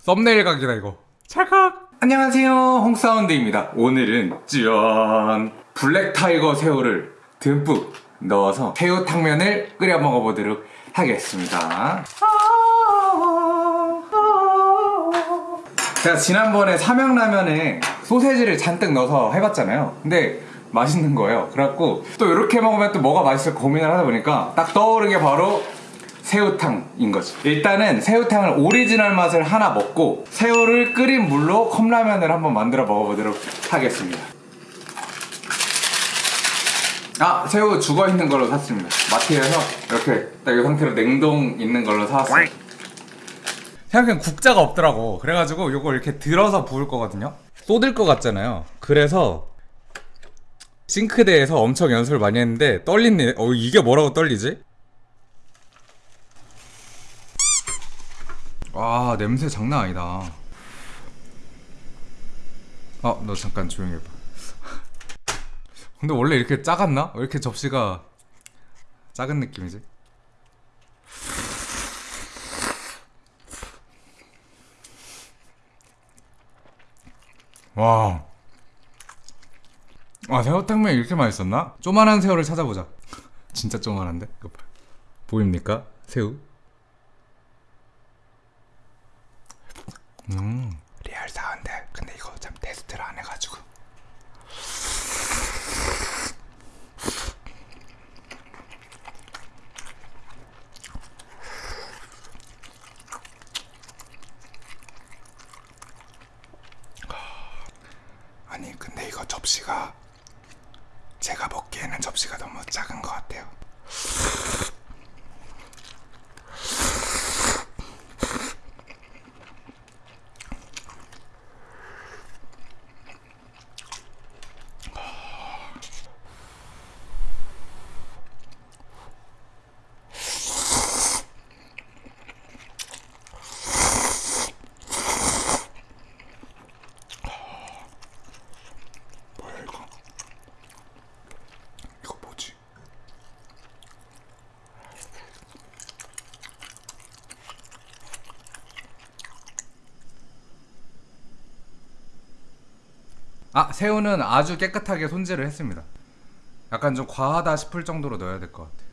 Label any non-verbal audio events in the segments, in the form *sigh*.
썸네일 각이다 이거. 찰칵! 안녕하세요. 홍사운드입니다. 오늘은 짠 black tiger 새우를 듬뿍 넣어서 새우탕면을 끓여 먹어보도록 하겠습니다. 제가 지난번에 삼양라면에 소세지를 잔뜩 넣어서 해봤잖아요. 근데 맛있는 거예요. 그래갖고 또 이렇게 먹으면 또 뭐가 맛있을까 고민을 하다 보니까 딱 떠오른 게 바로 새우탕인 거지. 일단은 새우탕을 오리지널 맛을 하나 먹고 새우를 끓인 물로 컵라면을 한번 만들어 먹어보도록 하겠습니다. 아 새우 죽어있는 걸로 샀습니다. 마트에서 이렇게 딱 이 상태로 냉동 있는 걸로 사왔어요. 생각엔 국자가 없더라고. 그래가지고 이걸 이렇게 들어서 부을 거거든요. 쏟을 것 같잖아요. 그래서 싱크대에서 엄청 연습을 많이 했는데 떨리네. 어 이게 뭐라고 떨리지? 와 냄새 장난 아니다 어 너 잠깐 조용히 해봐 *laughs* 근데 원래 이렇게 작았나? 왜 이렇게 접시가 작은 느낌이지? 와. 아, 새우탕면 이렇게 맛있었나? 쪼만한 새우를 찾아보자. *laughs* 진짜 쪼만한데? 이거 봐. 보입니까? 새우? 음. 리얼 사운드. 근데 이거 참 테스트를 안 해가지고. 아니 근데 이거 접시가 제가 먹기에는 접시가 너무 작은 것 같아요. 뭐야 이거? 이거 뭐지? 아 새우는 아주 깨끗하게 손질을 했습니다. 약간 좀 과하다 싶을 정도로 넣어야 될 것 같아.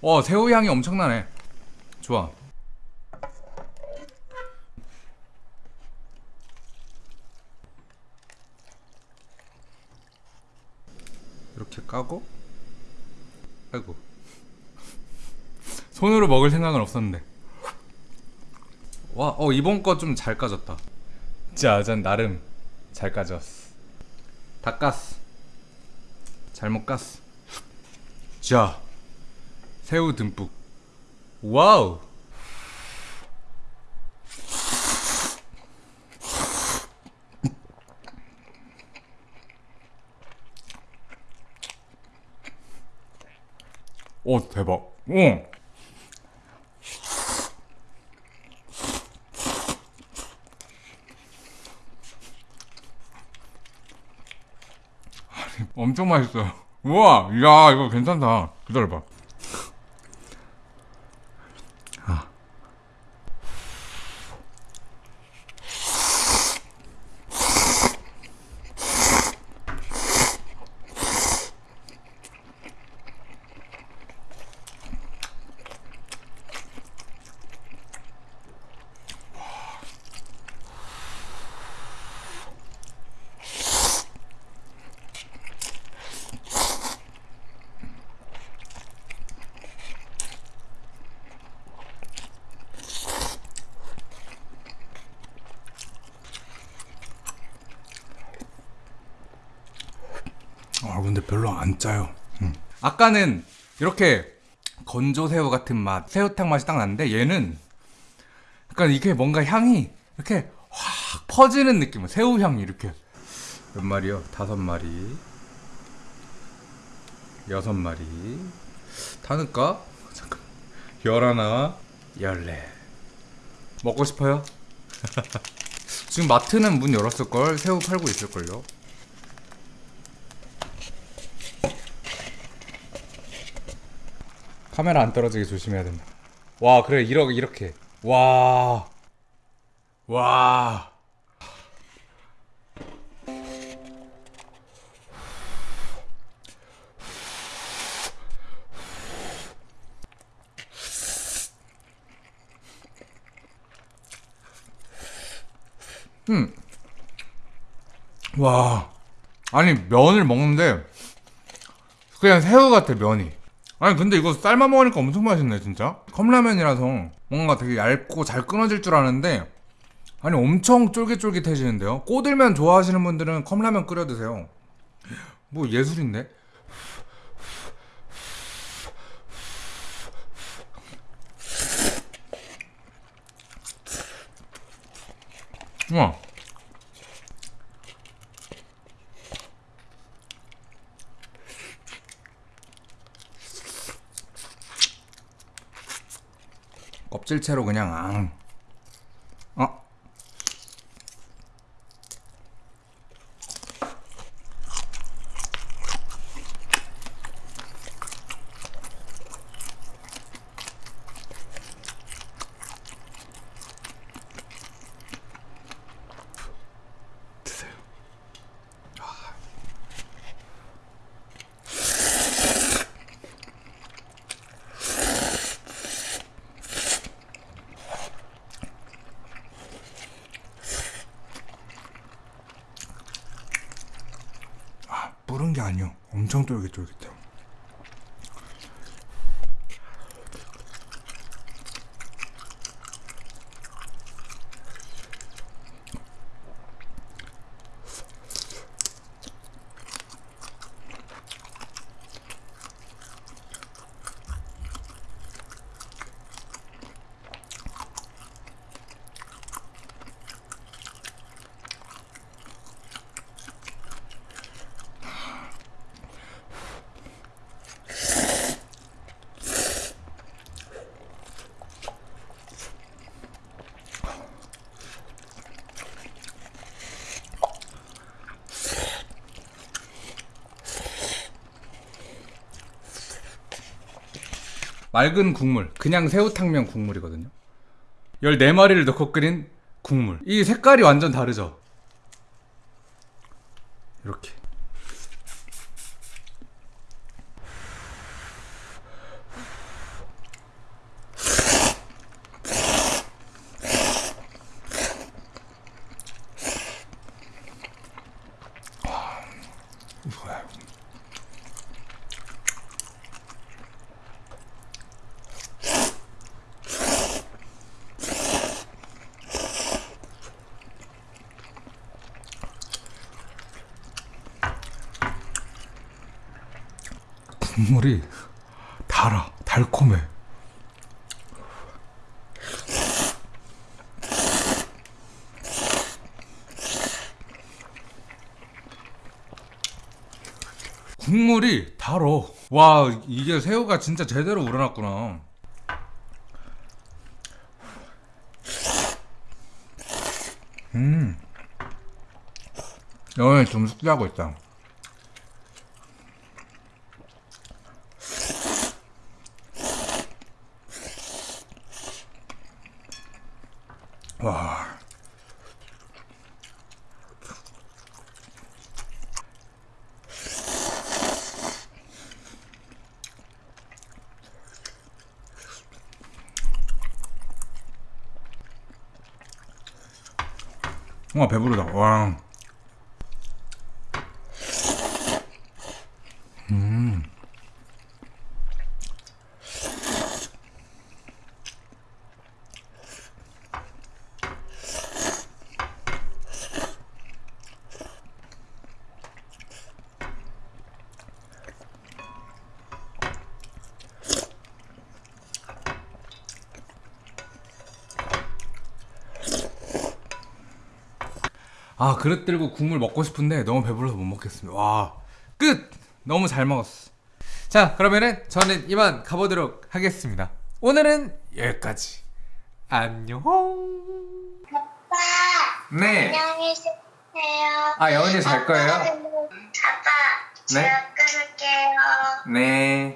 와 새우 향이 엄청나네. 좋아. 이렇게 까고 아이고 손으로 먹을 생각은 없었는데. 와 어 이번 거 좀 잘 까졌다. 짜잔 나름 잘 까졌어. 다 깠어. 잘못 깠어. 자 새우 듬뿍. 와우! 오 대박. 오 엄청 맛있어요. *laughs* 우와 야 이거 괜찮다. 기다려봐. 아. 아 근데 별로 안 짜요. 음. 아까는 이렇게 건조 새우 같은 맛, 새우탕 맛이 딱 나는데 얘는 약간 이게 뭔가 향이 이렇게 확 퍼지는 느낌. 새우 향이 이렇게 몇 마리요? 다섯 마리, 여섯 마리. 다 넣을까? 잠깐. 열하나, 열네. 먹고 싶어요? *laughs* 지금 마트는 문 열었을 걸 새우 팔고 있을 걸요. 카메라 안 떨어지게 조심해야 된다. 와 그래 이렇게 이렇게 와 와. 음. 와. 아니 면을 먹는데 그냥 새우 같아 면이. 아니 근데 이거 삶아 먹으니까 엄청 맛있네 진짜. 컵라면이라서 뭔가 되게 얇고 잘 끊어질 줄 아는데 아니 엄청 쫄깃쫄깃해지는데요. 꼬들면 좋아하시는 분들은 컵라면 끓여 드세요. 뭐 예술인데? 우와. 껍질채로 그냥 앙. 뿌른 게 아니요. 엄청 쫄깃쫄깃해요. 맑은 국물, 그냥 새우탕면 국물이거든요. 14마리를 넣고 끓인 국물. 이 색깔이 완전 다르죠? 이렇게. 국물이 달아, 달콤해. 국물이 달어. 와, 이게 새우가 진짜 제대로 우러났구나. 음. 여기 좀 숙지하고 있다. 와 배부르다. 와. 아 그릇 들고 국물 먹고 싶은데 너무 배불러서 못 먹겠습니다 와 끝! 너무 잘 먹었어 자 그러면은 저는 이만 가보도록 하겠습니다 오늘은 여기까지 안녕 아빠, 네 안녕히 계세요. 아, 영은이 잘 거예요? 아빠, 네? 제가 끊을게요. 네